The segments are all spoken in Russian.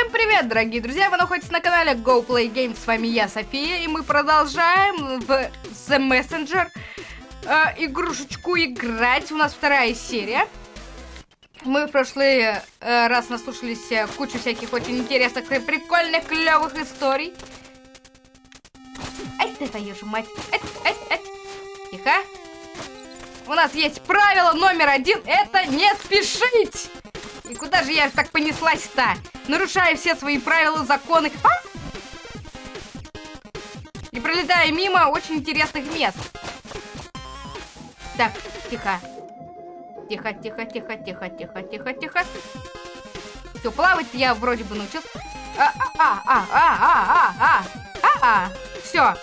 Всем привет, дорогие друзья! Вы находитесь на канале Go Play Games. С вами я, София, и мы продолжаем в The Messenger э, игрушечку играть. У нас вторая серия. Мы в прошлый э, раз наслушались э, кучу всяких очень интересных и прикольных, клевых историй. Ай, ты твою же мать! Ай, ай, ай. Тихо. У нас есть правило номер один. Это не спешить! И куда же я так понеслась-то? Нарушая все свои правила, законы. А? И пролетая мимо очень интересных мест. Так, тихо. Тихо, тихо, тихо, тихо, тихо, тихо, тихо. Все, плавать я вроде бы научился. А, а, а, а, а, а, а, а, а. Все.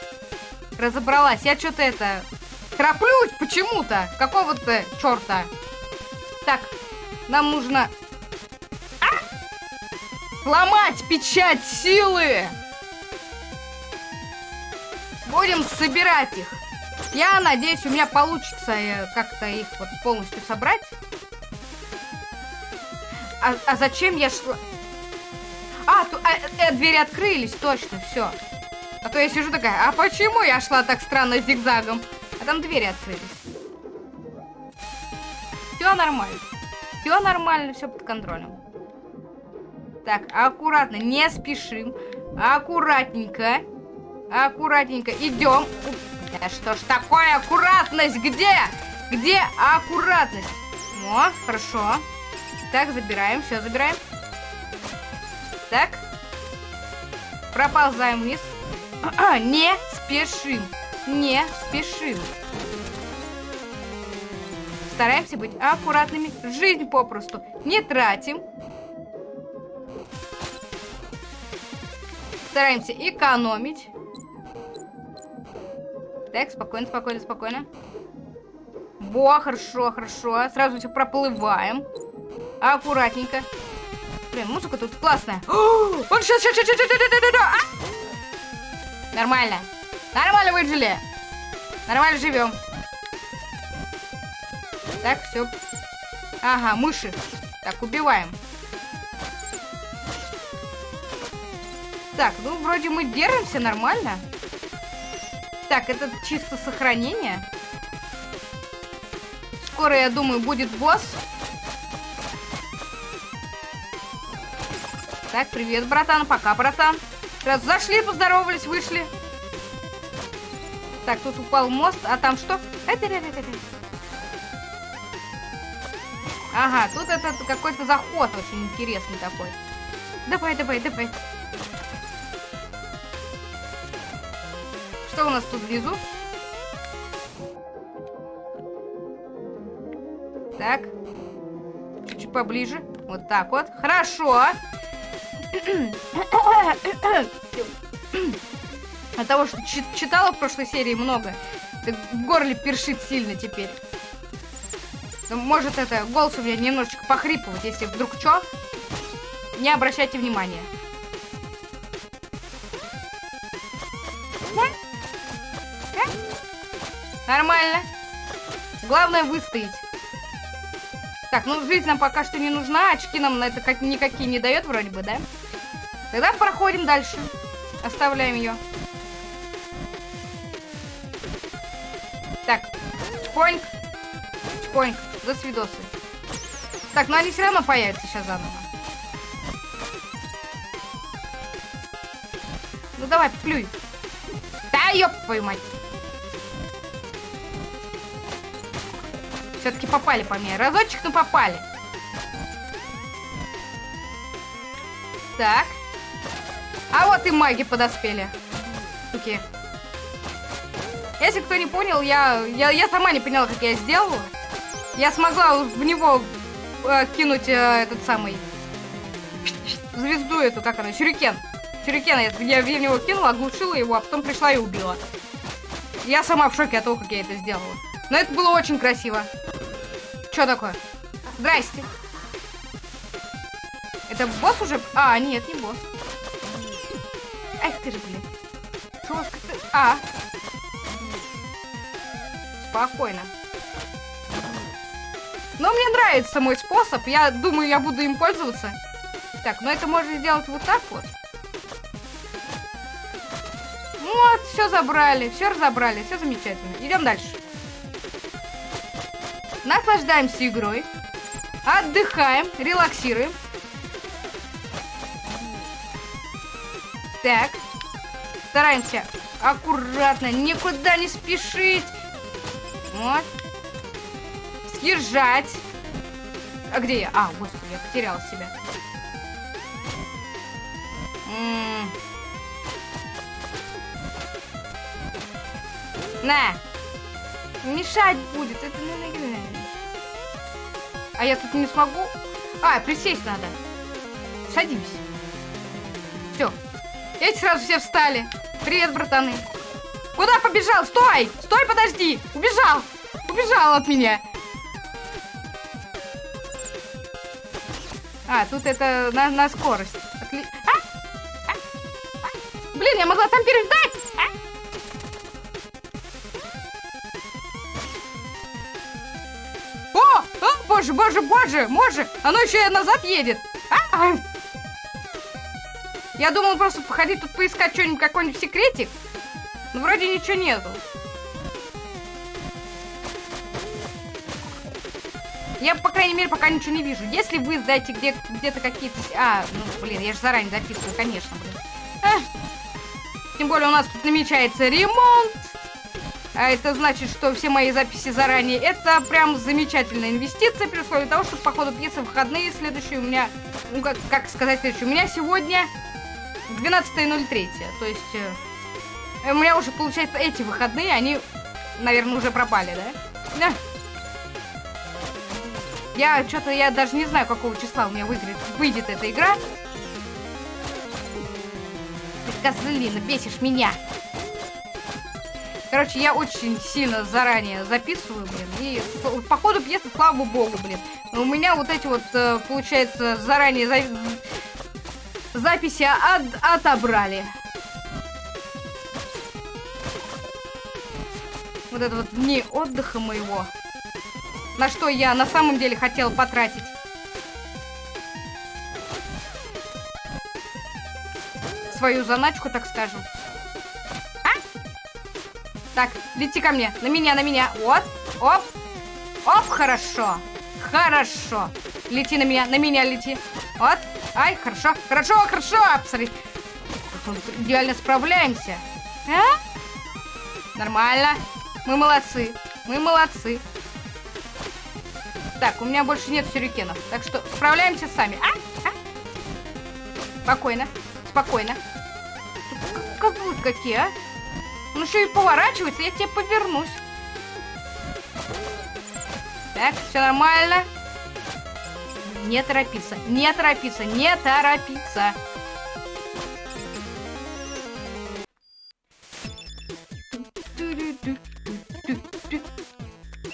Разобралась. Я что-то это... Храплюсь почему-то. Какого-то черта. Так, нам нужно Сломать печать силы! Будем собирать их. Я надеюсь, у меня получится э, как-то их вот полностью собрать. А, а зачем я шла? А, ту, а э, двери открылись, точно, все. А то я сижу такая, а почему я шла так странно зигзагом? А там двери открылись. Все нормально. Все нормально, все под контролем. Так, аккуратно, не спешим. Аккуратненько. Аккуратненько. Идем. Да что ж такое аккуратность? Где? Где аккуратность? О, хорошо. Так, забираем, все, забираем. Так. Проползаем вниз. Не спешим. Не спешим. Стараемся быть аккуратными. Жизнь попросту не тратим. Стараемся экономить. Так, спокойно, спокойно, спокойно. Во, хорошо, хорошо. Сразу все проплываем. Аккуратненько. Блин, музыка тут классная. Он сейчас, сейчас, сейчас, сейчас, сейчас, сейчас. Нормально. Нормально выжили. Нормально живем. Так, все. Ага, мыши. Так, убиваем. Так, ну вроде мы держимся нормально. Так, это чисто сохранение. Скоро, я думаю, будет босс. Так, привет, братан. Пока, братан. Раз зашли, поздоровались, вышли. Так, тут упал мост, а там что? Ага, тут это какой-то заход очень интересный такой. Давай, давай, давай. Что у нас тут внизу? Так. Чуть-чуть поближе. Вот так вот. Хорошо. От того, что читала в прошлой серии много, так в горле першит сильно теперь. Ну, может, это голос у меня немножечко похрипывать, если вдруг что, не обращайте внимания. Нормально. Главное выстоять. Так, ну жизнь нам пока что не нужна. Очки нам на это как никакие не дает вроде бы, да? Тогда проходим дальше. Оставляем ее. Так, чпоньк. Чпоньк. За свидосы. Так, ну они все равно появятся сейчас заново. Ну давай, плюй. Да, ёб твою мать. Все-таки попали по мне. Разочек, но попали. Так. А вот и маги подоспели. Суки. Если кто не понял, я, я, я сама не поняла, как я сделала. Я смогла в него э, кинуть э, этот самый звезду эту, как она, сюрикен. Сюрикен, я, я в него кинула, оглушила его, а потом пришла и убила. Я сама в шоке от того, как я это сделала. Но это было очень красиво. Что такое? Здрасте. Это босс уже? А, нет, не босс. Эх ты же, блин. Чушка ты... А. Спокойно. Но мне нравится мой способ. Я думаю, я буду им пользоваться. Так, ну это можно сделать вот так вот. Вот, все забрали, все разобрали, все замечательно. Идем дальше. Наслаждаемся игрой. Отдыхаем, релаксируем. Так. Стараемся аккуратно, никуда не спешить. Вот. Съезжать. А где я? А, господи, я потеряла себя. На! Мешать будет, это наиграет. А я тут не смогу? А, присесть надо. Садимся. Все. Эти сразу все встали. Привет, братаны. Куда побежал? Стой! Стой, подожди! Убежал! Убежал от меня. А, тут это на, на скорость. Отли... А? А? А? Блин, я могла там переждать! О! Боже, боже, боже! Боже! Оно еще и назад едет! А? Я думал просто походить тут поискать что-нибудь, какой-нибудь секретик. Но вроде ничего нету. Я, по крайней мере, пока ничего не вижу. Если вы знаете где- где-то какие-то... А, ну, блин, я же заранее записываю, конечно, блин. Эх. Тем более у нас тут намечается ремонт. А это значит, что все мои записи заранее, это прям замечательная инвестиция, при условии того, что по ходу пьесы выходные следующие у меня, ну как, как сказать следующие, у меня сегодня 12.03, то есть э, у меня уже, получается, эти выходные, они, наверное, уже пропали, да? Да. Я что-то, я даже не знаю, какого числа у меня выйдет, выйдет эта игра. Ты, козлина, бесишь меня. Короче, я очень сильно заранее записываю, блин. И по ходу пьесы, слава богу, блин. У меня вот эти вот, э, получается, заранее за... записи от... отобрали. Вот это вот дни отдыха моего. На что я на самом деле хотела потратить. Свою заначку, так скажем. Так, лети ко мне. На меня, на меня. Вот. Оп. Оп, хорошо. Хорошо. Лети на меня, на меня лети. Вот. Ай, хорошо. Хорошо, хорошо. Посмотри. Идеально справляемся. А? Нормально. Мы молодцы. Мы молодцы. Так, у меня больше нет сюрикенов. Так что справляемся сами. А? А? Спокойно. Спокойно. Козлы какие, а? Он еще и поворачивается, я тебе повернусь. Так, все нормально. Не торопиться, не торопиться, не торопиться.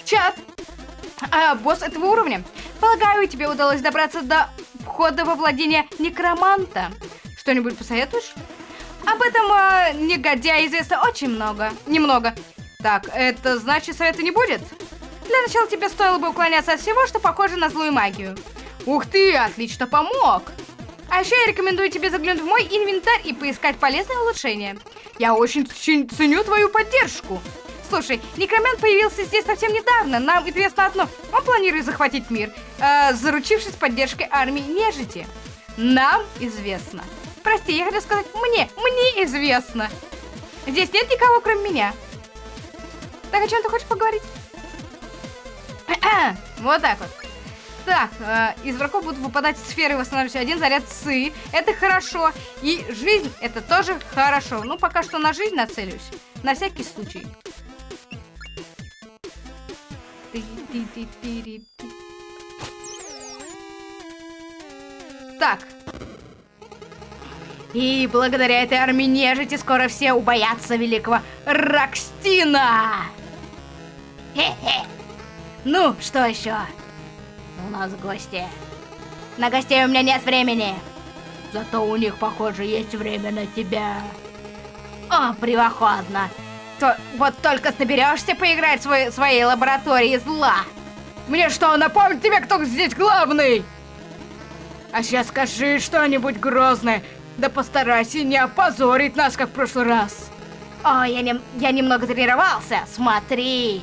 Чат! А, босс этого уровня. Полагаю, тебе удалось добраться до входа во владение некроманта. Что-нибудь посоветуешь? Об этом э, негодяе известно очень много. Немного. Так, это значит совета не будет? Для начала тебе стоило бы уклоняться от всего, что похоже на злую магию. Ух ты, отлично помог. А еще я рекомендую тебе заглянуть в мой инвентарь и поискать полезные улучшения. Я очень ценю твою поддержку. Слушай, Некромент появился здесь совсем недавно. Нам известно одно. Он планирует захватить мир, э, заручившись поддержкой армии нежити. Нам известно, Прости, я хотела сказать мне. Мне известно. Здесь нет никого, кроме меня. Так, о чем ты хочешь поговорить? вот так вот. Так, э, из врагов будут выпадать сферы, восстанавливающие один заряд сы. Это хорошо. И жизнь, это тоже хорошо. Ну, пока что на жизнь нацелюсь. На всякий случай. Так, и благодаря этой армии нежити скоро все убоятся великого Рокстина! Хе-хе! Ну, что еще? У нас гости. На гостей у меня нет времени. Зато у них, похоже, есть время на тебя. О, превосходно. То, вот только соберешься поиграть в свой, своей лаборатории зла. Мне что, напомнить тебе, кто здесь главный? А сейчас скажи что-нибудь грозное. Да постарайся не опозорить нас, как в прошлый раз. Ой, я, нем- я немного тренировался. Смотри.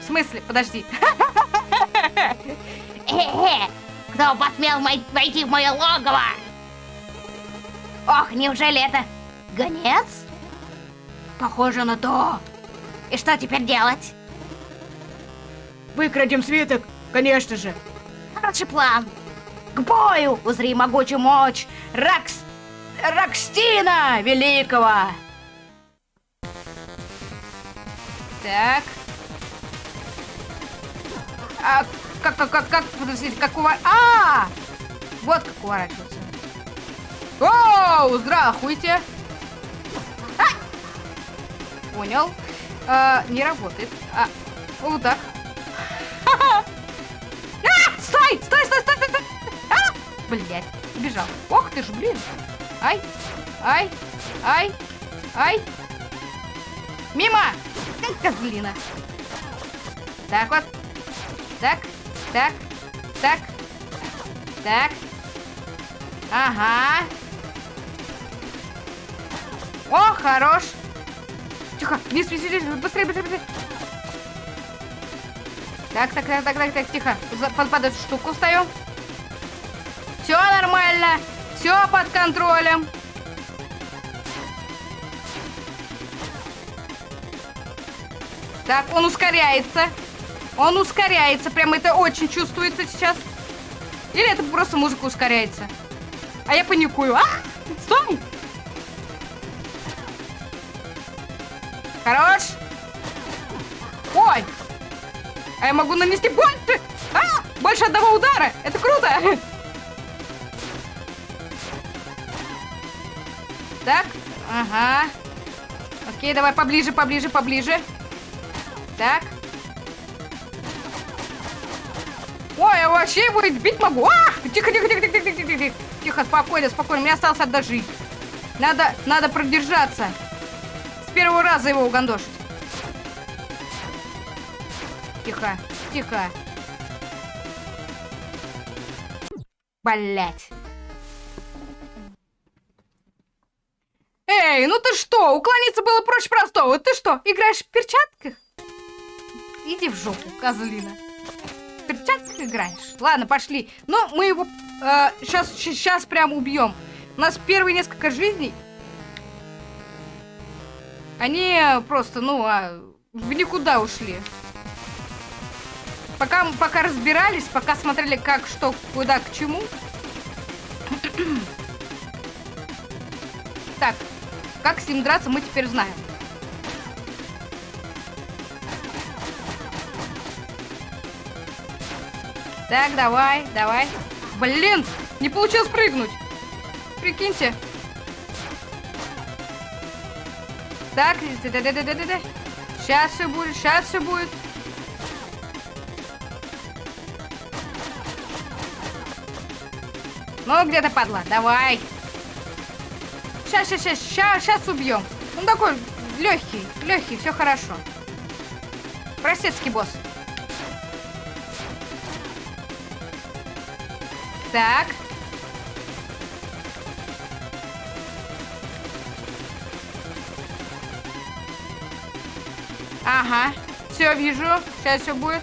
В смысле? Подожди. Э-э, кто посмел войти в мое логово? Ох, неужели это гонец? Похоже на то. И что теперь делать? Выкрадем свиток, конечно же. Хороший план. К бою! Узри могучую мощь Ракс... Ракстина Великого! Так. А как, как, как, как, подождите, как увор... А! Вот как уворачиваться. Оу, здравствуйте! А! Понял. А, не работает. А, вот. Блять, бежал. Ох ты ж, блин. Ай, ай, ай, ай. Мимо! Эх, Козлина. Так вот. Так, так, так, так. Ага. О, хорош. Тихо, вниз, вниз, вниз, быстрее, быстрее, быстрее. Так, так, так, так, так, так, тихо. За- Под, под эту штуку встаю. Нормально. Все под контролем. Так, он ускоряется. Он ускоряется. Прям это очень чувствуется сейчас. Или это просто музыка ускоряется? А я паникую. А! Стой! Хорош! Ой! А я могу нанести больше! А! Больше одного удара! Это круто! Так, ага. Окей, давай поближе, поближе, поближе. Так. Ой, я вообще его бить могу. А! Тихо, тихо, тихо, тихо, тихо, тихо, тихо. Тихо, спокойно, спокойно. Мне осталось жизнь. Надо, надо продержаться. С первого раза его угандошить. Тихо, тихо. Блять. Эй, ну ты что? Уклониться было проще простого. Ты что, играешь в перчатках? Иди в жопу, козлина. В перчатках играешь? Ладно, пошли. Ну, мы его сейчас, сейчас прям убьем. У нас первые несколько жизней. Они просто, ну, а, в никуда ушли. Пока, пока разбирались, пока смотрели, как, что, куда, к чему. Так, как с ним драться, мы теперь знаем. Так, давай, давай. Блин, не получилось прыгнуть. Прикиньте. Так. Сейчас все будет, сейчас все будет. Ну, где-то падла, давай. Сейчас, сейчас, сейчас, сейчас, сейчас убьем. Он такой легкий, легкий, все хорошо. Простецкий босс. Так. Ага. Все, вижу. Сейчас все будет.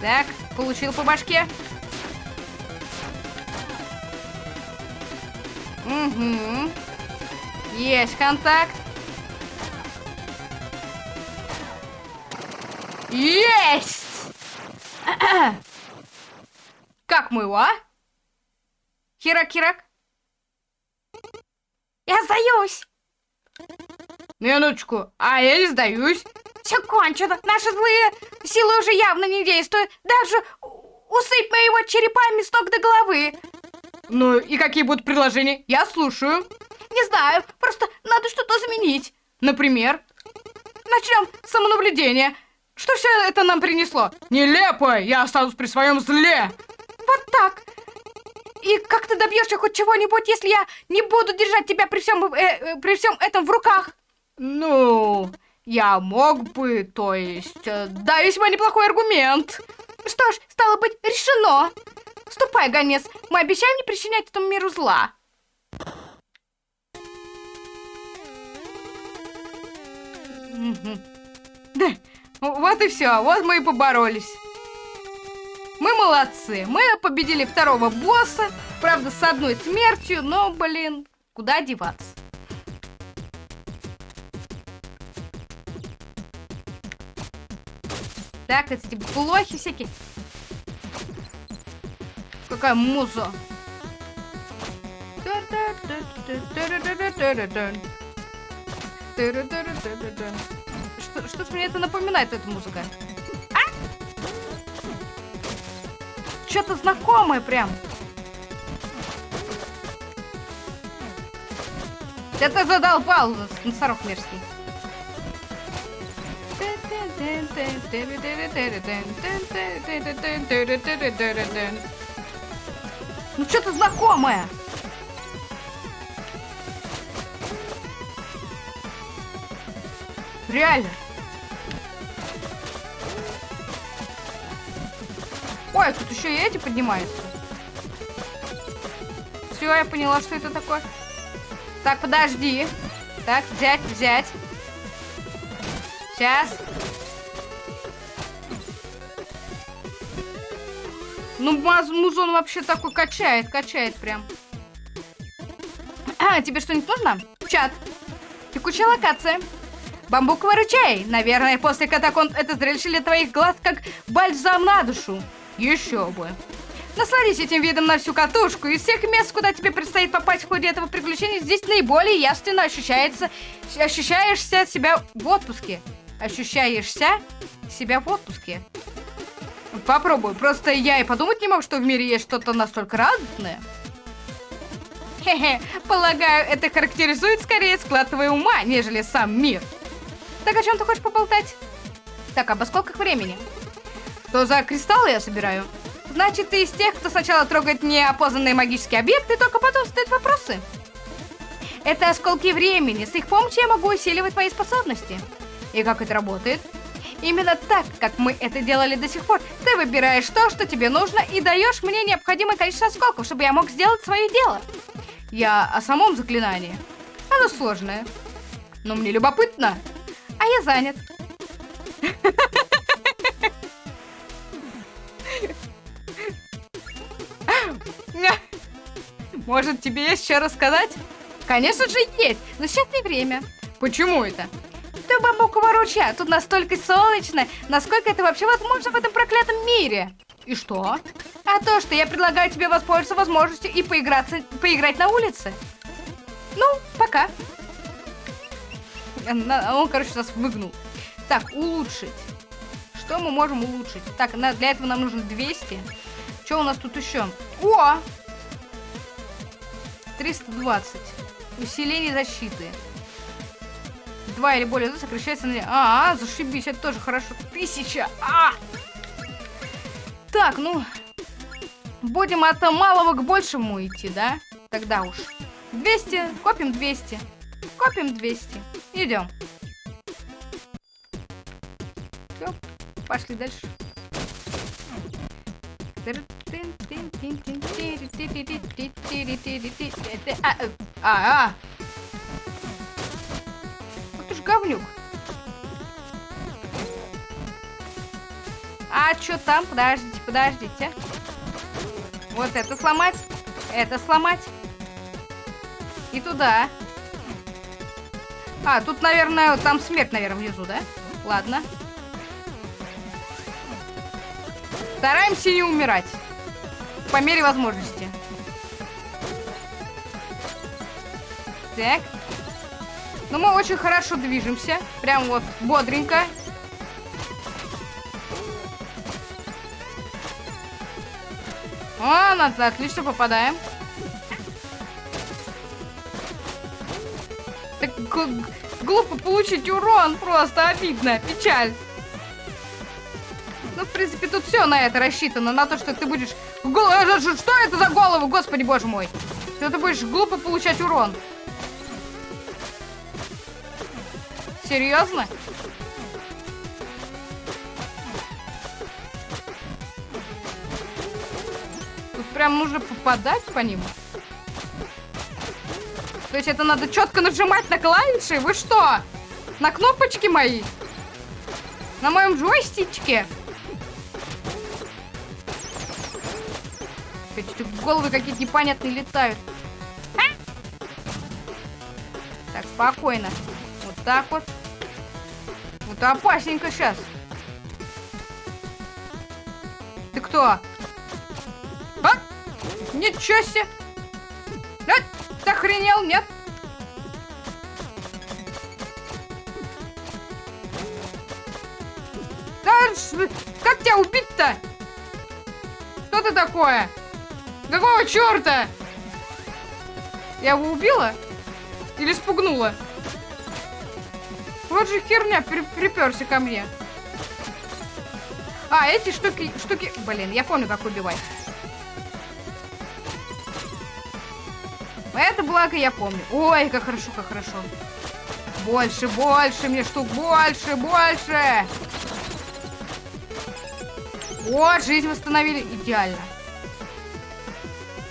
Так, получил по башке. Угу. Есть контакт. Есть! Как мы его, а? Хирак-хирак? Я сдаюсь. Минуточку, а я не сдаюсь. Все кончено. Наши злые силы уже явно не действуют. Даже усыпь моего черепами с ног до головы. Ну и какие будут предложения? Я слушаю. Не знаю, просто надо что-то заменить. Например? Начнем с самонаблюдения. Что все это нам принесло? Нелепо! Я останусь при своем зле! Вот так. И как ты добьешься хоть чего-нибудь, если я не буду держать тебя при всем, э, э, при всем этом в руках? Ну, я мог бы, то есть, э, да, весьма неплохой аргумент. Что ж, стало быть, решено. Ступай, гонец, мы обещаем не причинять этому миру зла. Да, вот и все, вот мы и поборолись. Мы молодцы, мы победили второго босса, правда, с одной смертью, но, блин, куда деваться? Так, типа блохи всякие. Какая муза. Что, что ж мне это напоминает, эта музыка? А? Что-то знакомое прям. Это задолбал носорог мерзкий. Ну что-то знакомое. Реально. Ой, тут еще и эти поднимаются. Все, я поняла, что это такое. Так, подожди. Так, взять, взять. Сейчас. Ну, музон вообще такой качает, качает прям. А, тебе что-нибудь нужно? Чат. Текущая локация. Бамбуковый ручей. Наверное, после катакомб это зрелище для твоих глаз как бальзам на душу. Еще бы. Насладись этим видом на всю катушку. Из всех мест, куда тебе предстоит попасть в ходе этого приключения, здесь наиболее явственно ощущается, ощущаешься себя в отпуске. Ощущаешься себя в отпуске. Попробую. Просто я и подумать не мог, что в мире есть что-то настолько радостное. Хе-хе, полагаю, это характеризует скорее склад твоего ума, нежели сам мир. Так о чем ты хочешь поболтать? Так, об скольких времени? Что за кристаллы я собираю? Значит, ты из тех, кто сначала трогает неопознанные магические объекты, только потом задает вопросы? Это осколки времени. С их помощью я могу усиливать твои способности. И как это работает? Именно так, как мы это делали до сих пор. Ты выбираешь то, что тебе нужно, и даешь мне необходимое количество осколков, чтобы я мог сделать свое дело. Я о самом заклинании. Оно сложное. Но мне любопытно. А я занят. Может, тебе есть что рассказать? Конечно же есть, но сейчас не время. Почему это? Ты бамбукового ручья, тут настолько солнечно, насколько это вообще возможно в этом проклятом мире. И что? А то, что я предлагаю тебе воспользоваться возможностью и поиграться, поиграть на улице. Ну, пока. Он, короче, нас выгнул. Так, улучшить. Что мы можем улучшить? Так, для этого нам нужно 200. Что у нас тут еще? О! 320. Усиление защиты. Два или более сокращается на... А, -а, зашибись, это тоже хорошо. Тысяча! А! Так, ну... Будем от малого к большему идти, да? Тогда уж. 200, копим 200. Копим 200. Идем. Все, пошли дальше. А, а. Говнюк. А что там? Подождите, подождите. Вот это сломать. Это сломать. И туда. А, тут, наверное, там смерть, наверное, внизу, да? Ладно. Стараемся не умирать. По мере возможности. Так. Ну, мы очень хорошо движемся. Прям вот бодренько. О, на, отлично попадаем. Так глупо получить урон, просто обидно, печаль. Ну, в принципе, тут все на это рассчитано, на то, что ты будешь... Гол... Э, что это за голову, господи боже мой? Что ты будешь глупо получать урон. Серьезно? Тут прям нужно попадать по ним. То есть это надо четко нажимать на клавиши? Вы что? На кнопочки мои? На моем джойстичке? Эти головы какие-то непонятные летают. А! Так, спокойно. Вот так вот. Вот опасненько сейчас. Ты кто? А? Ничего себе! А? Ты охренел, нет? Да, как тебя убить-то? Что ты такое? Какого черта? Я его убила? Или спугнула? Вот же херня при приперся ко мне. А, эти штуки, штуки... Блин, я помню, как убивать. Это благо я помню. Ой, как хорошо, как хорошо. Больше, больше мне штук, больше, больше. Вот, жизнь восстановили. Идеально.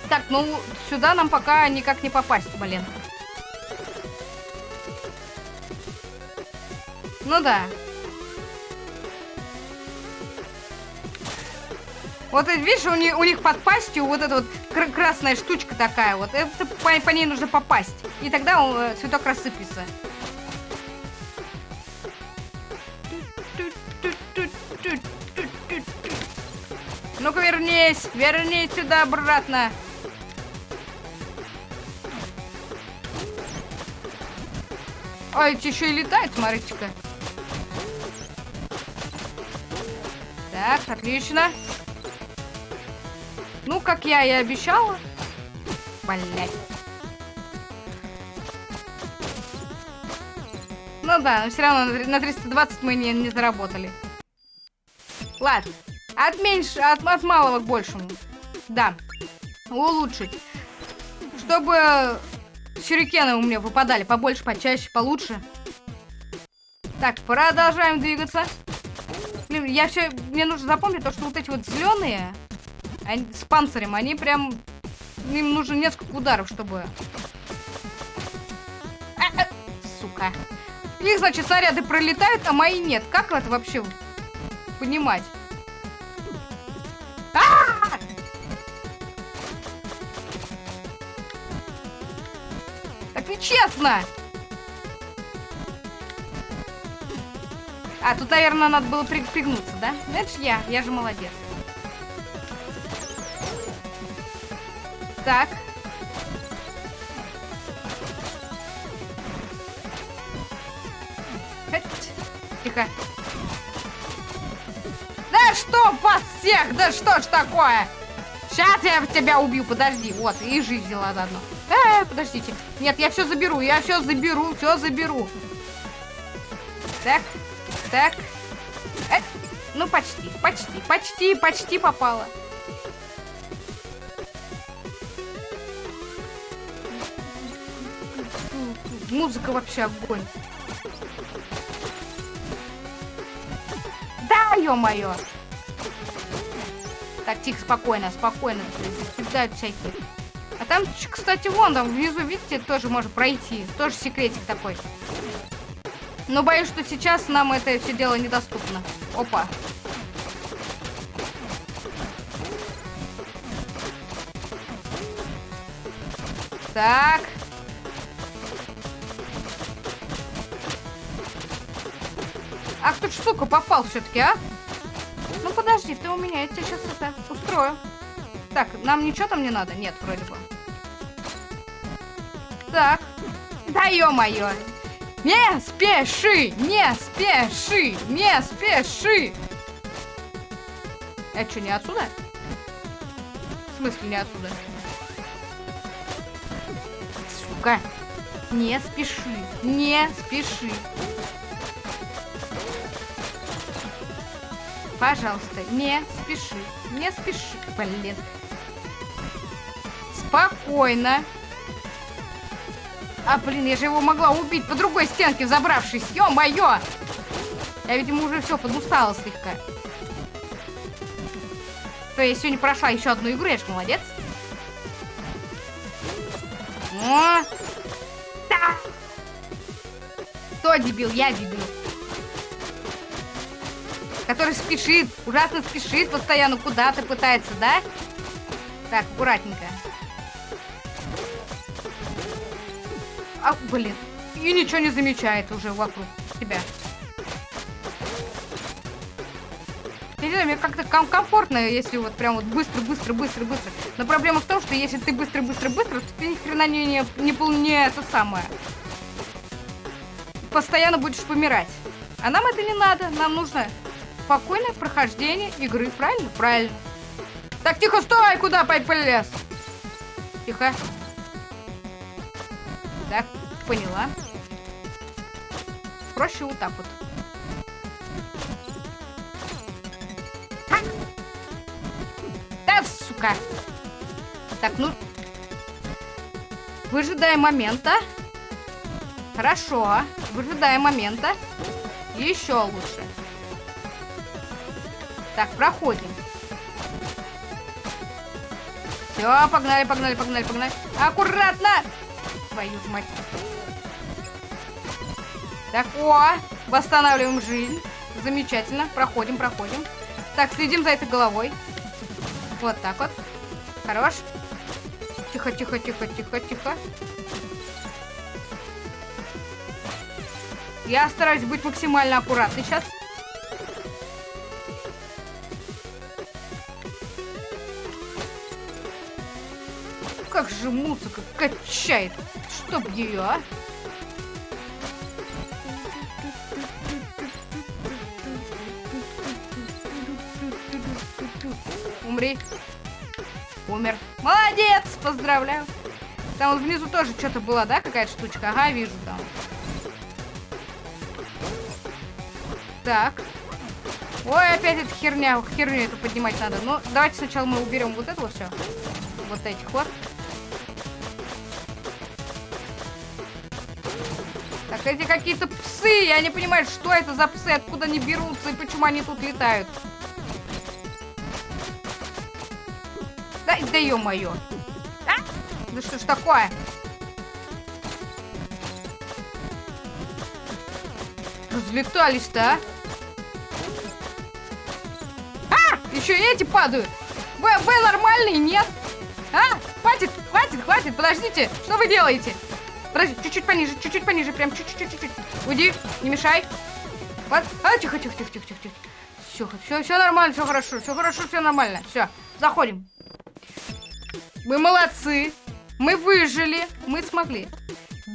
Так, ну, сюда нам пока никак не попасть, блин. Ну да. Вот видишь, у них, у них под пастью вот эта вот кр красная штучка такая вот. Это по, по ней нужно попасть. И тогда он, э, цветок рассыпется. Ну-ка вернись, вернись сюда обратно. А, эти еще и летают, смотрите-ка. Отлично. Ну, как я и обещала. Блять. Ну да, но все равно на 320 мы не, не заработали. Ладно. От меньше, от, от малого к большему. Да. Улучшить. Чтобы сюрикены у меня выпадали побольше, почаще, получше. Так, продолжаем двигаться. Блин, я все... Мне нужно запомнить то, что вот эти вот зеленые они, с панцирем, они прям... Им нужно несколько ударов, чтобы... А, а, сука. Их, значит, снаряды пролетают, а мои нет. Как это вообще понимать? А -а -а! Так нечестно! А, тут, наверное, надо было пригнуться, да? Это ж я, я же молодец. Так. Тихо. Да что вас всех? Да что ж такое? Сейчас я тебя убью, подожди. Вот, и жизнь взяла заодно. Э, подождите. Нет, я все заберу, я все заберу, все заберу. Так, так. Э, ну, почти, почти, почти, почти попала. Музыка вообще огонь. Да, ё-моё! Так, тихо, спокойно, спокойно. Кидают всякие. А там, кстати, вон там внизу, видите, тоже можно пройти. Тоже секретик такой. Но боюсь, что сейчас нам это все дело недоступно. Опа. Так. Ах ты ж, сука, попал все-таки, а? Ну подожди, ты у меня, я тебе сейчас это устрою. Так, нам ничего там не надо? Нет, вроде бы. Так. Да ё-моё. Не спеши, не спеши, не спеши. Это что, не отсюда? В смысле не отсюда? Сука. Не спеши, не спеши. Пожалуйста, не спеши. Не спеши. Блин. Спокойно. А, блин, я же его могла убить по другой стенке, забравшись. Ё-моё! Я, видимо, уже все подустала слегка. То я сегодня прошла еще одну игру, я ж молодец. О! Да! Кто дебил? Я дебил. Который спешит, ужасно спешит, постоянно куда-то пытается, да? Так, аккуратненько. Блин. И ничего не замечает уже вокруг себя. Я не знаю, мне как-то ком комфортно, если вот прям вот быстро, быстро, быстро, быстро. Но проблема в том, что если ты быстро, быстро, быстро, то ты ни хрена не, не, не, не, это самое. Постоянно будешь помирать. А нам это не надо. Нам нужно спокойное прохождение игры. Правильно? Правильно. Так, тихо, стой! Куда полез? Тихо. Поняла. Проще вот так вот. Да, сука. Так, ну... Выжидаем момента. Хорошо. Выжидаем момента. Еще лучше. Так, проходим. Все, погнали, погнали, погнали, погнали. Аккуратно! Твою мать. Так, о, восстанавливаем жизнь. Замечательно. Проходим, проходим. Так, следим за этой головой. Вот так вот. Хорош. Тихо, тихо, тихо, тихо, тихо. Я стараюсь быть максимально аккуратной сейчас. Как же музыка качает. Чтоб ее, а? Молодец! Поздравляю. Там вот внизу тоже что-то было, да, какая-то штучка? Ага, вижу там. Так. Ой, опять эта херня, херню эту поднимать надо. Ну, давайте сначала мы уберем вот это вот все. Вот этих вот. Так, эти какие-то псы. Я не понимаю, что это за псы, откуда они берутся и почему они тут летают. Да, ё-моё. А? Да что ж такое? Разлетались-то, а? А! Еще эти падают. Вы, вы нормальные, нет? А? Хватит, хватит, хватит, подождите. Что вы делаете? Подожди, чуть-чуть пониже, чуть-чуть пониже, прям чуть-чуть, чуть-чуть. Уйди, не мешай. Вот. А, тихо, тихо, тихо, тихо, тихо. Все, все, все нормально, все хорошо, все хорошо, все нормально. Все, заходим. Мы молодцы. Мы выжили. Мы смогли.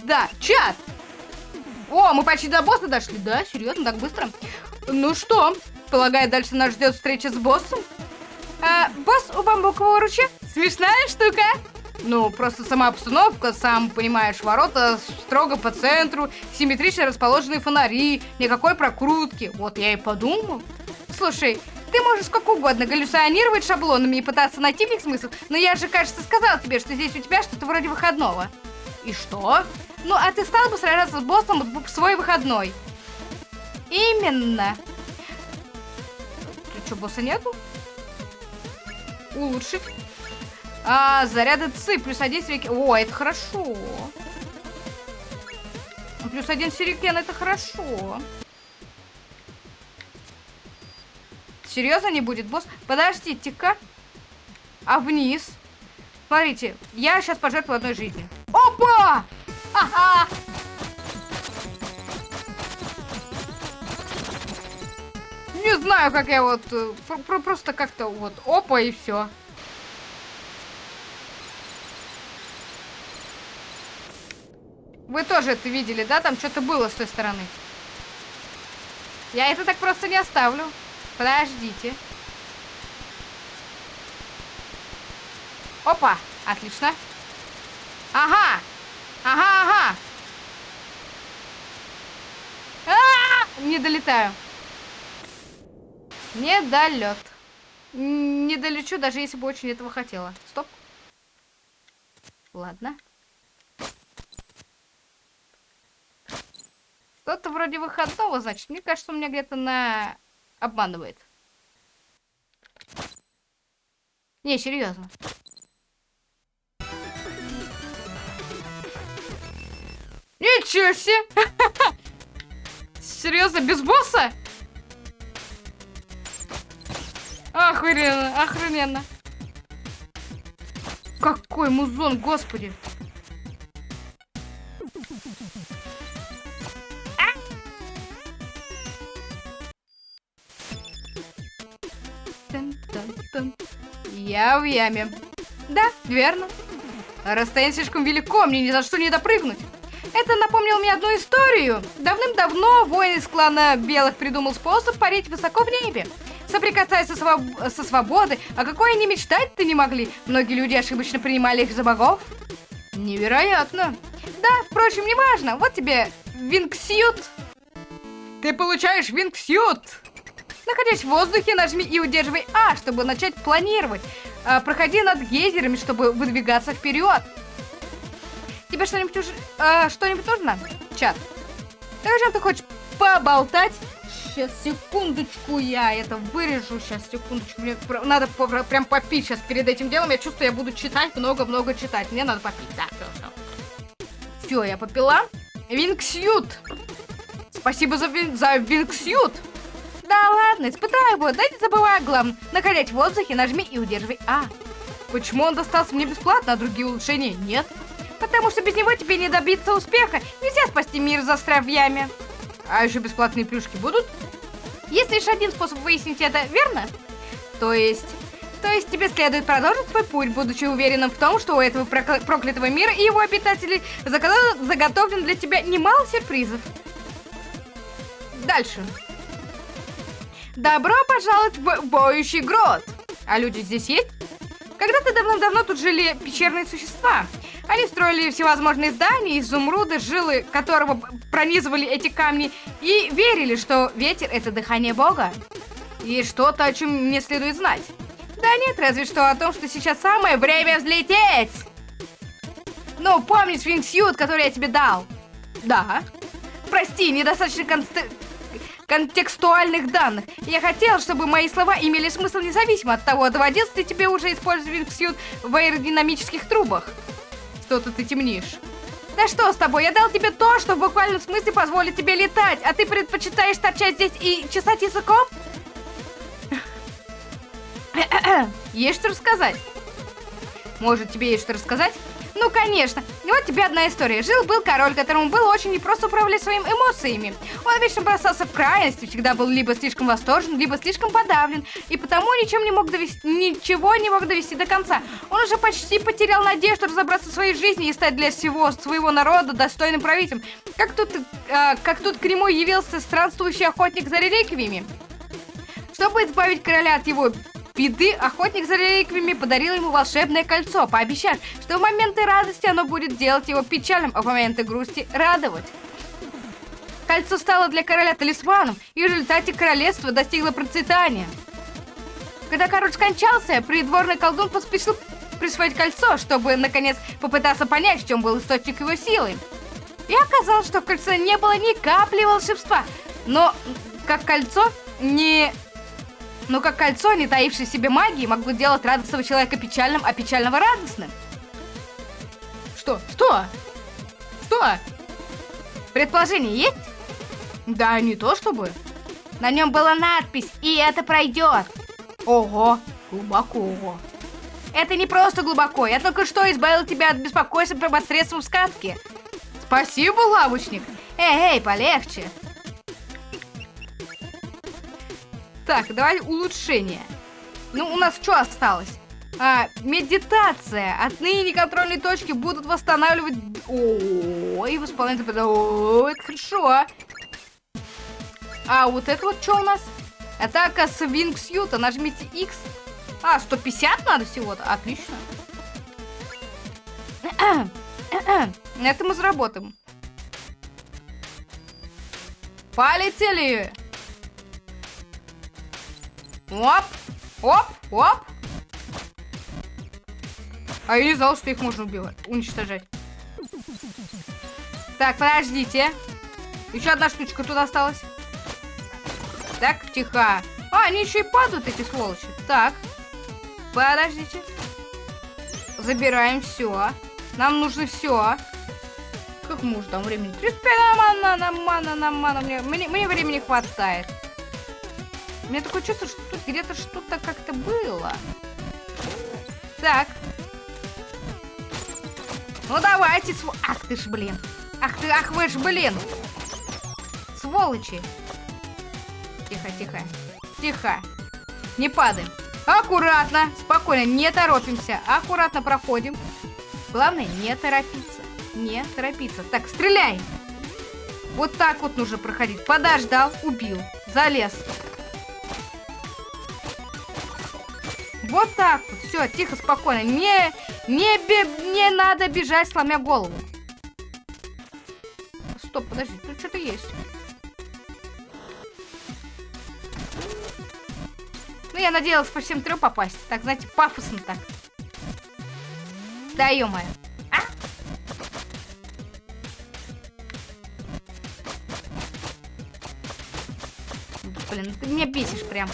Да, чат. О, мы почти до босса дошли. Да, серьезно, так быстро. Ну что, полагаю, дальше нас ждет встреча с боссом? А, босс у бамбукового ручья? Смешная штука. Ну, просто сама обстановка, сам понимаешь, ворота строго по центру, симметрично расположенные фонари, никакой прокрутки. Вот я и подумал. Слушай, ты можешь как угодно галлюционировать шаблонами и пытаться найти в них смысл, но я же, кажется, сказала тебе, что здесь у тебя что-то вроде выходного. И что? Ну, а ты стал бы сражаться с боссом в свой выходной? Именно. Тут что, босса нету? Улучшить. А, заряды ЦИ, плюс один сирикен. О, это хорошо. Плюс один сирикен, это хорошо. Серьезно не будет, босс? Подождите-ка. А вниз? Смотрите, я сейчас пожертвую одной жизни. Опа! Ага! Не знаю, как я вот... э, про просто как-то вот опа и все. Вы тоже это видели, да? Там что-то было с той стороны. Я это так просто не оставлю. Подождите. Опа, отлично. Ага, ага, ага. А -а -а! Не долетаю. Недолет. Не долечу, даже если бы очень этого хотела. Стоп. Ладно. Что-то вроде выходного, значит. Мне кажется, у меня где-то на... Обманывает. Не, серьезно. Ничего себе! Серьезно, без босса? Охрененно, охрененно. Какой музон, господи. Я в яме. Да, верно. Расстояние слишком велико, мне ни за что не допрыгнуть. Это напомнило мне одну историю. Давным-давно воин из клана Белых придумал способ парить высоко в небе. Соприкасаясь со, своб... со свободой, а какой они мечтать-то не могли. Многие люди ошибочно принимали их за богов. Невероятно. Да, впрочем, неважно. Вот тебе вингсьют. Ты получаешь вингсьют. Находясь в воздухе, нажми и удерживай А, чтобы начать планировать. А, проходи над гейзерами, чтобы выдвигаться вперед. Тебе что-нибудь уже... А, что-нибудь нужно? Чат. Так о ты хочешь поболтать? Сейчас, секундочку, я это вырежу. Сейчас, секундочку. Мне надо прям попить сейчас перед этим делом. Я чувствую, я буду читать, много-много читать. Мне надо попить. Да, все, все. Все, я попила. Винксют. Спасибо за, вин... за Винксют. Да ладно, испытай его, да не забывай о главном. Находясь в воздухе, нажми и удерживай А. Почему он достался мне бесплатно, а другие улучшения нет? Потому что без него тебе не добиться успеха. Нельзя спасти мир, застряв в. А еще бесплатные плюшки будут? Есть лишь один способ выяснить это, верно? То есть... То есть тебе следует продолжить свой путь, будучи уверенным в том, что у этого проклятого мира и его обитателей заготовлен для тебя немало сюрпризов. Дальше. Добро пожаловать в Боющий Грот. А люди здесь есть? Когда-то давно-давно тут жили пещерные существа. Они строили всевозможные здания, изумруды, жилы которого пронизывали эти камни, и верили, что ветер — это дыхание Бога. И что-то, о чем мне следует знать. Да нет, разве что о том, что сейчас самое время взлететь! Ну, помнишь вингсьют, который я тебе дал? Да. Прости, недостаточно конст контекстуальных данных. Я хотел, чтобы мои слова имели смысл независимо от того, доводилось ли тебе уже использовать Винксьют в аэродинамических трубах. Что-то ты темнишь. Да что с тобой? Я дал тебе то, что в буквальном смысле позволит тебе летать, а ты предпочитаешь торчать здесь и чесать языком? Есть что рассказать? Может, тебе есть что рассказать? Ну, конечно. И вот тебе одна история. Жил-был король, которому было очень непросто управлять своими эмоциями. Он вечно бросался в крайности, всегда был либо слишком восторжен, либо слишком подавлен, и потому ничем не мог довести, ничего не мог довести до конца. Он уже почти потерял надежду разобраться в своей жизни и стать для всего своего народа достойным правителем. Как тут, э, как тут к нему явился странствующий охотник за реликвиями. Чтобы избавить короля от его беды, охотник за реликвиями подарил ему волшебное кольцо, пообещав, что в моменты радости оно будет делать его печальным, а в моменты грусти радовать. Кольцо стало для короля талисманом, и в результате королевство достигло процветания. Когда король скончался, придворный колдун поспешил присвоить кольцо, чтобы, наконец, попытаться понять, в чем был источник его силы. И оказалось, что в кольце не было ни капли волшебства, но как кольцо не но как кольцо, не таившее в себе магии, могло делать радостного человека печальным, а печального радостным. Что? Что? Что? Предположение есть? Да, не то чтобы. На нем была надпись, и это пройдет. Ого, глубоко. Это не просто глубоко, я только что избавил тебя от беспокойства посредством сказки. Спасибо, лавочник. Эй, эй, полегче. Так, давай улучшение. Ну, у нас что осталось? А, медитация. Отныне контрольные точки будут восстанавливать... О, и восполнять... О, это хорошо. А, вот это вот что у нас? Атака с Вингсьюта. Нажмите X. А, 150 надо всего-то? Отлично. Это мы заработаем. Полетели! Оп, оп, оп. А я не знал, что их можно убивать, уничтожать. Так, подождите. Еще одна штучка тут осталась. Так, тихо. А, они еще и падают, эти сволочи. Так. Подождите. Забираем все. Нам нужно все. Как мы уже там времени? 35 на мана, на мана, на мана. Мне, мне, мне времени хватает. У меня такое чувство, что тут где-то что-то как-то было. Так. Ну давайте, св... Ах ты ж, блин. Ах ты, ах вы ж, блин. Сволочи. Тихо, тихо. Тихо. Не падаем. Аккуратно, спокойно, не торопимся. Аккуратно проходим. Главное, не торопиться. Не торопиться. Так, стреляй. Вот так вот нужно проходить. Подождал, убил. Залез. Вот так вот. Все, тихо, спокойно. Не, не, бе, не надо бежать, сломя голову. Стоп, подожди, тут что-то есть. Ну, я надеялась по всем трем попасть. Так, знаете, пафосно так. Да, ё А? Блин, ты меня бесишь прям.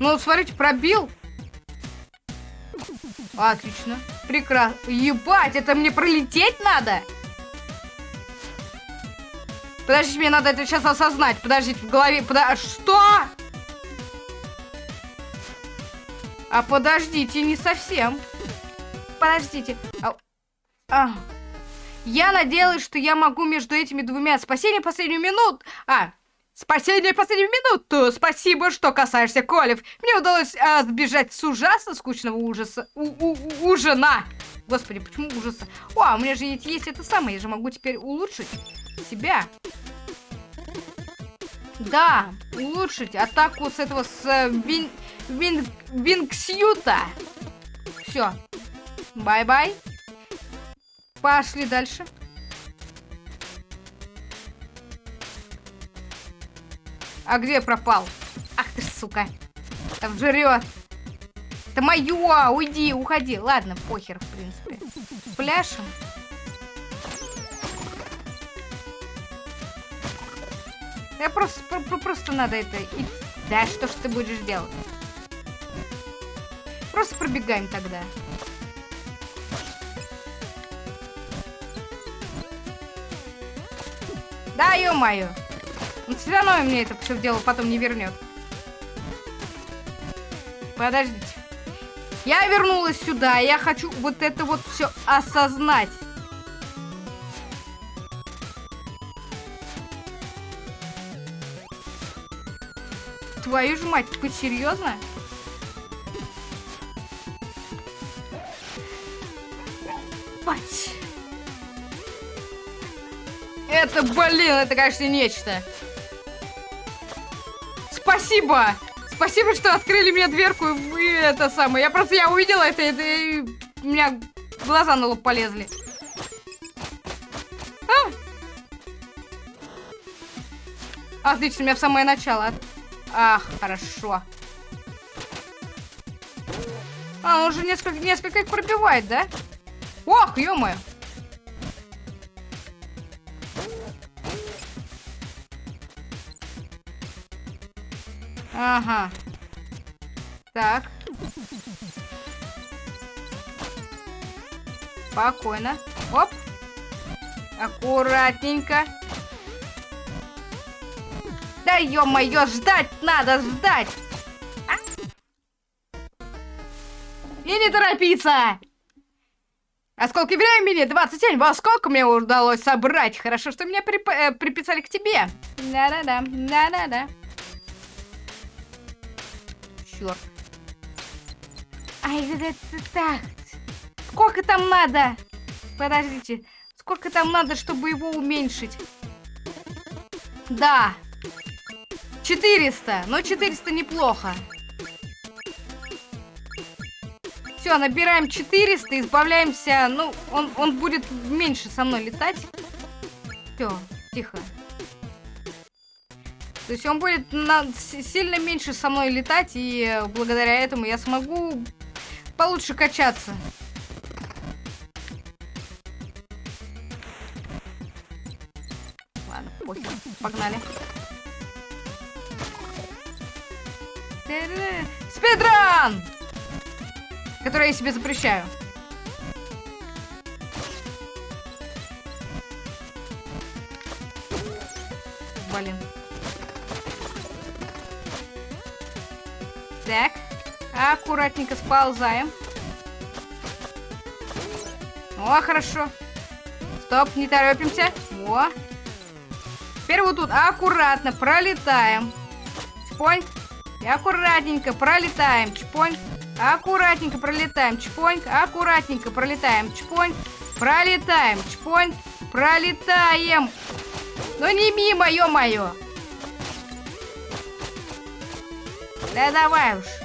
Ну, смотрите, пробил. Отлично. Прекрасно. Ебать, это мне пролететь надо? Подождите, мне надо это сейчас осознать. Подождите, в голове... Подо... Что? А подождите, не совсем. Подождите. А... А. Я надеялась, что я могу между этими двумя спасение последнюю минуту. А, спасение последнюю минуту. Спасибо, что касаешься Колев. Мне удалось а, сбежать с ужасно скучного ужаса. У -у Ужина. Господи, почему ужаса? О, а у меня же есть, есть это самое. Я же могу теперь улучшить себя. Да, улучшить атаку с этого с э, вин, вин, Винксюта. Все. Bye-bye. Пошли дальше. А где пропал? Ах ты, сука. Там жрет. Это мое! Уйди, уходи. Ладно, похер, в принципе. Пляшем. Я просто, про, просто надо это... И... Да, что ж ты будешь делать? Просто пробегаем тогда. Да, ё-моё. Он все равно мне это все дело потом не вернет. Подождите. Я вернулась сюда, я хочу вот это вот все осознать. Твою ж мать, ты серьезно? Мать. Это, блин, это, конечно, нечто. Спасибо! Спасибо, что открыли мне дверку и это самое. Я просто, я увидела это, это и у меня глаза на лоб полезли. А! Отлично, меня в самое начало. Ах, хорошо. А, он уже несколько, несколько их пробивает, да? Ох, ё -моё. Ага. Так. Спокойно. Оп. Аккуратненько. Да ё-моё, ждать надо, ждать! А? И не торопиться! Осколки времени 27. Во сколько мне удалось собрать? Хорошо, что меня прип э, приписали к тебе. Да-да-да, да-да-да. Черт. Ай, это так. Сколько там надо? Подождите. Сколько там надо, чтобы его уменьшить? Да. 400. Но 400 неплохо. Все, набираем 400, избавляемся. Ну, он, он будет меньше со мной летать. Все, тихо. То есть он будет на, сильно меньше со мной летать, и благодаря этому я смогу получше качаться. Ладно, похер. Погнали. Спидран! Который я себе запрещаю. Блин. Аккуратненько сползаем. О, хорошо. Стоп, не торопимся. О. Теперь вот тут аккуратно пролетаем. Чпонь. И аккуратненько пролетаем. Чпонь. Аккуратненько пролетаем. Чпонь. Аккуратненько пролетаем. Чпонь. Пролетаем. Чпонь. Пролетаем. Ну не мимо, ё-моё. Да давай уж.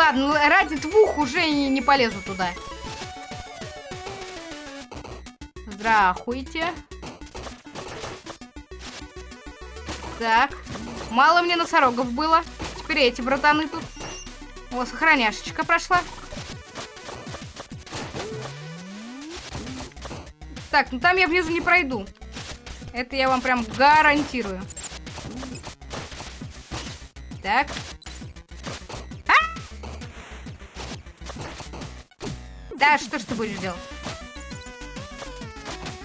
Ладно, ради двух уже не, не полезу туда. Здравствуйте. Так. Мало мне носорогов было. Теперь эти братаны тут. О, сохраняшечка прошла. Так, ну там я внизу не пройду. Это я вам прям гарантирую. Так. Да, что ж ты будешь делать?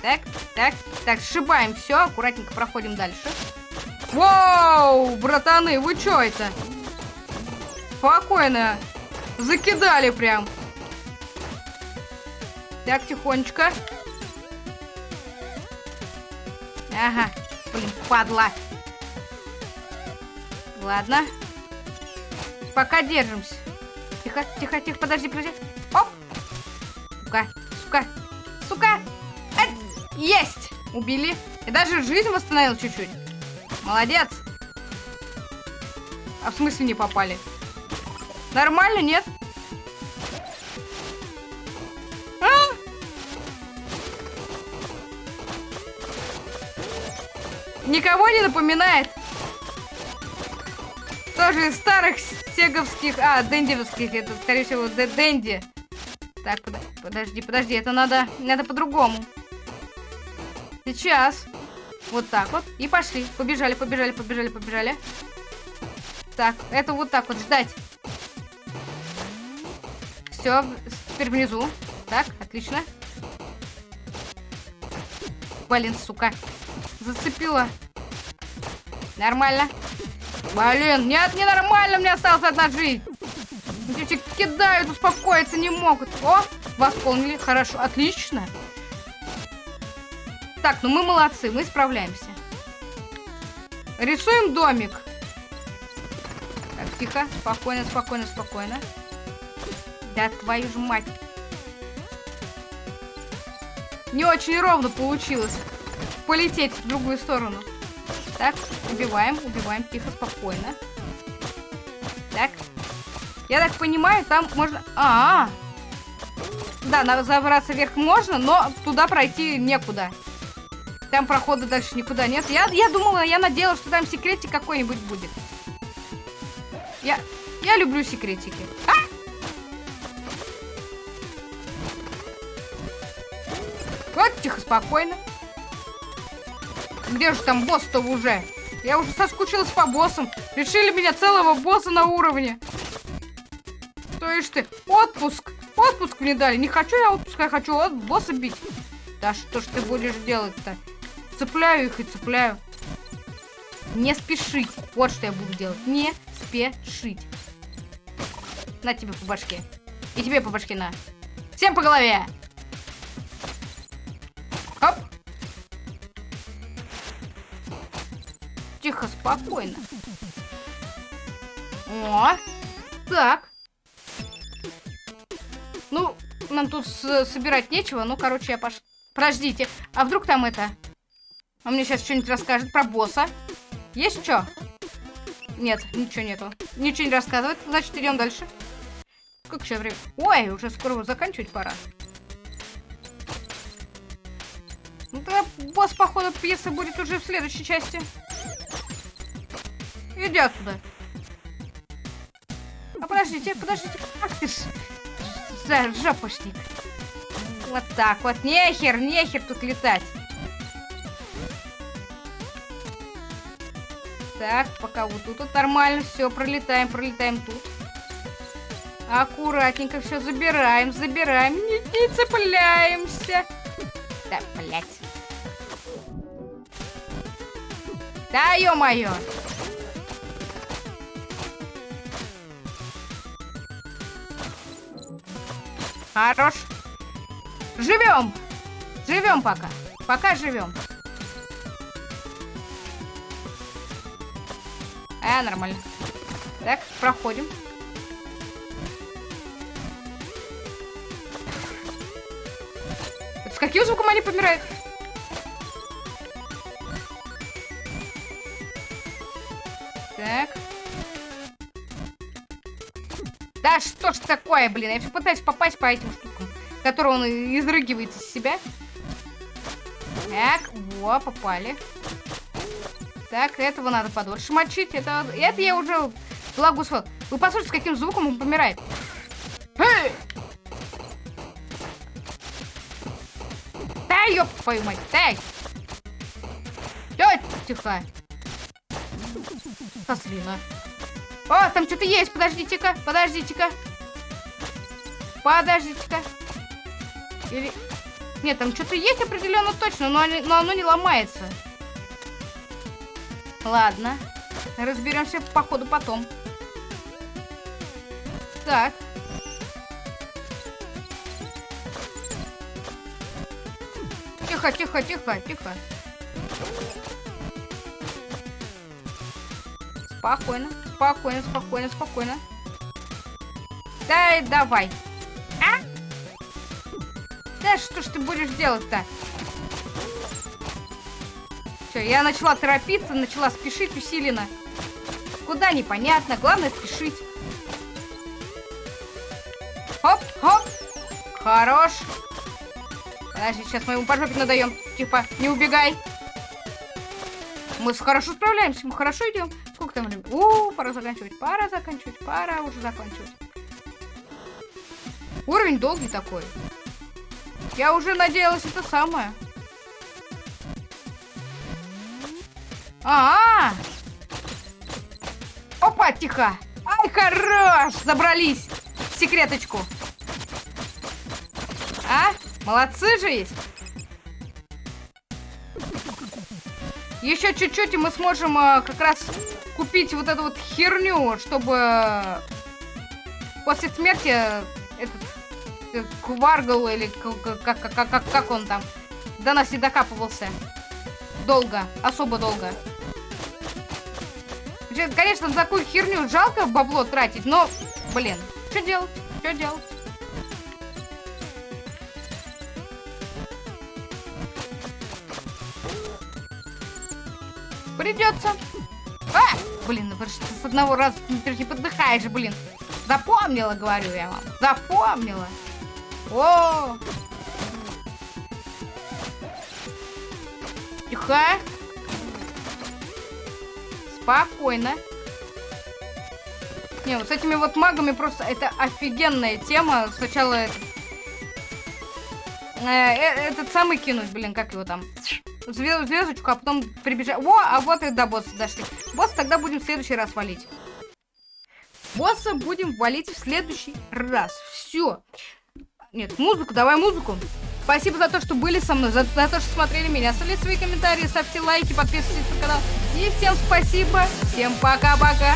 Так, так, так, сшибаем все, аккуратненько проходим дальше. Вау, братаны, вы что это? Спокойно. Закидали прям. Так, тихонечко. Ага, блин, падла. Ладно. Пока держимся. Тихо, тихо, тихо, подожди, подожди. Сука, сука, сука! Ать! Есть! Убили. И даже жизнь восстановил чуть-чуть. Молодец. А в смысле не попали? Нормально, нет? А? Никого не напоминает? Тоже из старых сеговских... А, дендивских. Это, скорее всего, Дэнди. Так, под, подожди, подожди. Это надо... Надо по-другому. Сейчас. Вот так вот. И пошли. Побежали, побежали, побежали, побежали. Так, это вот так вот ждать. Все, теперь внизу. Так, отлично. Блин, сука. Зацепила. Нормально. Блин, нет, не нормально, мне осталась одна жизнь. Дети кидают, успокоиться не могут. О, восполнили, хорошо, отлично. Так, ну мы молодцы, мы справляемся. Рисуем домик. Так, тихо, спокойно, спокойно, спокойно. Да твою же мать. Не очень ровно получилось полететь в другую сторону. Так, убиваем, убиваем, тихо, спокойно. Так. Я так понимаю, там можно... А, -а, -а. Да, забраться вверх можно, но туда пройти некуда. Там прохода дальше никуда нет. Я, я думала, я надеялась, что там секретик какой-нибудь будет. Я, я люблю секретики. А! Вот, тихо, спокойно. Где же там босс-то уже? Я уже соскучилась по боссам. Решили меня целого босса на уровне. Есть ты, отпуск. Отпуск мне дали. Не хочу я отпуск, я хочу от босса бить. Да что ж ты будешь делать-то? Цепляю их и цепляю. Не спешить. Вот что я буду делать. Не спешить. На тебе по башке. И тебе по башке на. Всем по голове. Оп. Тихо, спокойно. О. Так. Ну, нам тут собирать нечего. Ну, короче, я пошла. Подождите. А вдруг там это... Он мне сейчас что-нибудь расскажет про босса. Есть что? Нет, ничего нету. Ничего не рассказывает. Значит, идем дальше. Сколько сейчас времени? Ой, уже скоро заканчивать пора. Ну тогда босс, походу, пьесы будет уже в следующей части. Иди отсюда. А подождите, подождите. Ах ты ж, за жопушник. Вот так вот. Нехер, нехер тут летать. Так, пока вот тут вот нормально все, пролетаем, пролетаем тут. Аккуратненько все забираем, забираем, не, не цепляемся. Да, блядь. Да, ё-моё. Хорош. Живем. Живем пока. Пока живем. А, нормально. Так, проходим. С каким звуком они помирают? Что ж такое, блин? Я все пытаюсь попасть по этим штукам, которые он изрыгивает из себя. Так, во, попали. Так, этого надо подольше мочить. Это, это я уже благо усвоил. Вы послушайте, с каким звуком он помирает. Эй! Да, ёб твою мать, дай! Тёть, тихо. Сослина. О, там что-то есть, подождите-ка, подождите-ка. Подождите-ка. Или... Нет, там что-то есть определенно точно, но, они, но оно не ломается. Ладно. Разберемся по ходу потом. Так. Тихо, тихо, тихо, тихо. Спокойно, спокойно, спокойно, спокойно. Дай, давай. Что ж ты будешь делать-то? Все, я начала торопиться, начала спешить усиленно. Куда непонятно, главное спешить. Хоп, хоп. Хорош. Подожди, сейчас мы ему по жопе надаем. Типа, не убегай. Мы хорошо справляемся, мы хорошо идем. Сколько там времени? У, пора заканчивать, пора заканчивать, пора уже заканчивать. Уровень долгий такой. Я уже надеялась это самое. А, -а, а Опа, тихо! Ай, хорош! Забрались в секреточку. А? Молодцы же есть. Еще чуть-чуть, и мы сможем а, как раз купить вот эту вот херню, чтобы после смерти Кваргл или как, как, как, как он там до нас не докапывался. Долго, особо долго. Конечно, за такую херню жалко бабло тратить, но, блин, что делать? Что делать? Придется. А! Блин, ну что с одного раза не подыхаешь, блин. Запомнила, говорю я вам. Запомнила. О! Тихо. Спокойно. Не, вот с этими вот магами просто это офигенная тема. Сначала э, э, этот самый кинуть, блин, как его там? Звезд, звездочку, а потом прибежать. О, а вот и до босса дошли. Босс тогда будем в следующий раз валить. Босса будем валить в следующий раз. Все. Нет, музыку, давай музыку. Спасибо за то, что были со мной, за, за то, что смотрели меня. Оставляйте свои комментарии, ставьте лайки, подписывайтесь на канал. И всем спасибо. Всем пока-пока.